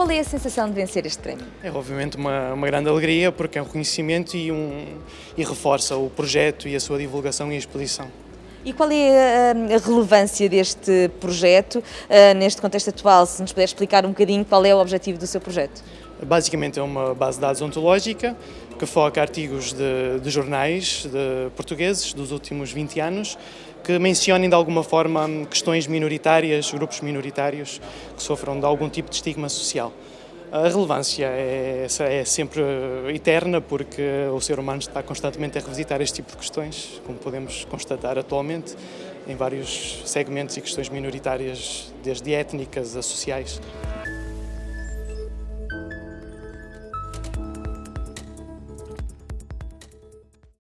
Qual é a sensação de vencer este prémio? É obviamente uma, uma grande alegria porque é um reconhecimento e, um, e reforça o projeto e a sua divulgação e exposição. E qual é a, relevância deste projeto uh, neste contexto atual? Se nos puder explicar um bocadinho qual é o objetivo do seu projeto. Basicamente é uma base de dados ontológica que foca artigos de, de jornais de portugueses dos últimos 20 anos que mencionem de alguma forma questões minoritárias, grupos minoritários que sofram de algum tipo de estigma social. A relevância é, é, sempre eterna porque o ser humano está constantemente a revisitar este tipo de questões, como podemos constatar atualmente, em vários segmentos e questões minoritárias, desde étnicas a sociais.